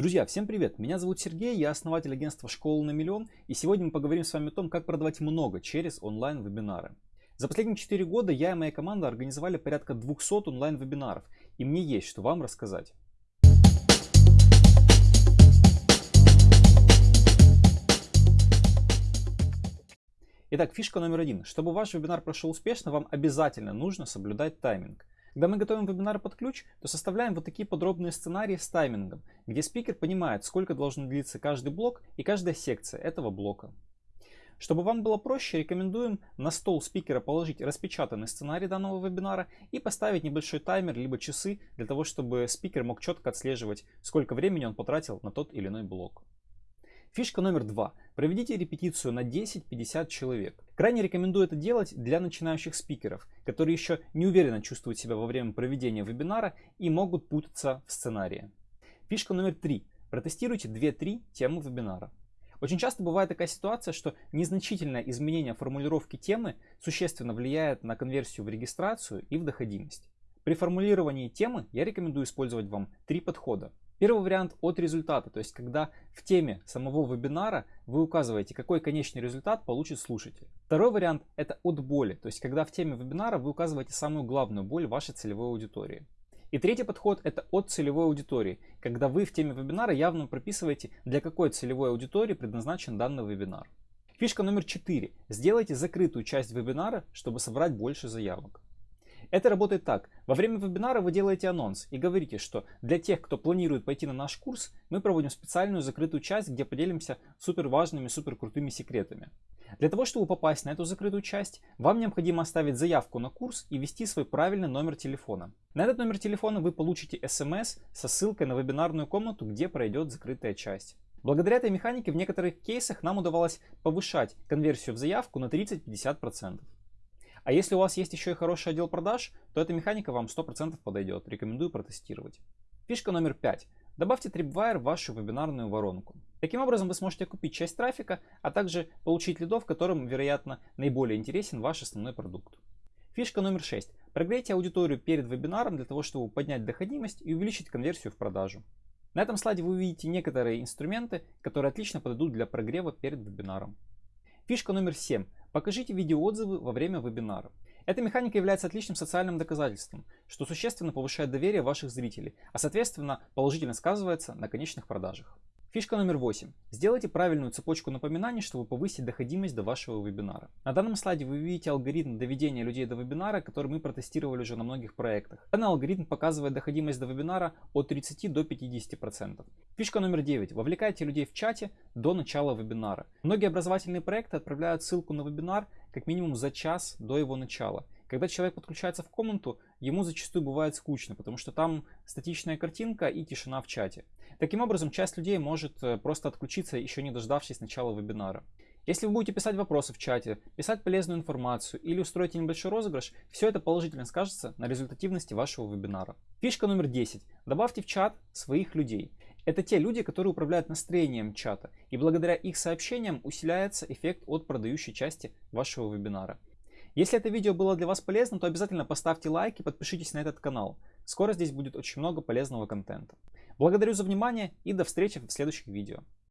Друзья, всем привет! Меня зовут Сергей, я основатель агентства «Школа на миллион» и сегодня мы поговорим с вами о том, как продавать много через онлайн-вебинары. За последние 4 года я и моя команда организовали порядка 200 онлайн-вебинаров и мне есть что вам рассказать. Итак, фишка номер один. Чтобы ваш вебинар прошел успешно, вам обязательно нужно соблюдать тайминг. Когда мы готовим вебинары под ключ, то составляем вот такие подробные сценарии с таймингом, где спикер понимает, сколько должен длиться каждый блок и каждая секция этого блока. Чтобы вам было проще, рекомендуем на стол спикера положить распечатанный сценарий данного вебинара и поставить небольшой таймер либо часы для того, чтобы спикер мог четко отслеживать, сколько времени он потратил на тот или иной блок. Фишка номер два. Проведите репетицию на 10-50 человек. Крайне рекомендую это делать для начинающих спикеров, которые еще не уверенно чувствуют себя во время проведения вебинара и могут путаться в сценарии. Фишка номер три. Протестируйте 2-3 темы вебинара. Очень часто бывает такая ситуация, что незначительное изменение формулировки темы существенно влияет на конверсию в регистрацию и в доходимость. При формулировании темы я рекомендую использовать вам три подхода. Первый вариант от результата, то есть когда в теме самого вебинара вы указываете, какой конечный результат получит слушатель. Второй вариант это от боли, то есть когда в теме вебинара вы указываете самую главную боль вашей целевой аудитории. И третий подход это от целевой аудитории, когда вы в теме вебинара явно прописываете, для какой целевой аудитории предназначен данный вебинар. Фишка номер четыре. Сделайте закрытую часть вебинара, чтобы собрать больше заявок. Это работает так. Во время вебинара вы делаете анонс и говорите, что для тех, кто планирует пойти на наш курс, мы проводим специальную закрытую часть, где поделимся супер важными, супер крутыми секретами. Для того, чтобы попасть на эту закрытую часть, вам необходимо оставить заявку на курс и ввести свой правильный номер телефона. На этот номер телефона вы получите смс со ссылкой на вебинарную комнату, где пройдет закрытая часть. Благодаря этой механике в некоторых кейсах нам удавалось повышать конверсию в заявку на 30-50%. А если у вас есть еще и хороший отдел продаж, то эта механика вам 100% подойдет. Рекомендую протестировать. Фишка номер 5. Добавьте Tripwire в вашу вебинарную воронку. Таким образом вы сможете купить часть трафика, а также получить лидов, которым, вероятно, наиболее интересен ваш основной продукт. Фишка номер 6. Прогрейте аудиторию перед вебинаром для того, чтобы поднять доходимость и увеличить конверсию в продажу. На этом слайде вы увидите некоторые инструменты, которые отлично подойдут для прогрева перед вебинаром. Фишка номер 7. Покажите видеоотзывы во время вебинара. Эта механика является отличным социальным доказательством, что существенно повышает доверие ваших зрителей, а соответственно положительно сказывается на конечных продажах. Фишка номер 8. Сделайте правильную цепочку напоминаний, чтобы повысить доходимость до вашего вебинара. На данном слайде вы видите алгоритм доведения людей до вебинара, который мы протестировали уже на многих проектах. Данный алгоритм показывает доходимость до вебинара от 30 до 50%. Фишка номер 9. Вовлекайте людей в чате до начала вебинара. Многие образовательные проекты отправляют ссылку на вебинар как минимум за час до его начала. Когда человек подключается в комнату, ему зачастую бывает скучно, потому что там статичная картинка и тишина в чате. Таким образом, часть людей может э, просто отключиться, еще не дождавшись начала вебинара. Если вы будете писать вопросы в чате, писать полезную информацию или устроите небольшой розыгрыш, все это положительно скажется на результативности вашего вебинара. Фишка номер 10. Добавьте в чат своих людей. Это те люди, которые управляют настроением чата, и благодаря их сообщениям усиляется эффект от продающей части вашего вебинара. Если это видео было для вас полезным, то обязательно поставьте лайк и подпишитесь на этот канал. Скоро здесь будет очень много полезного контента. Благодарю за внимание и до встречи в следующих видео.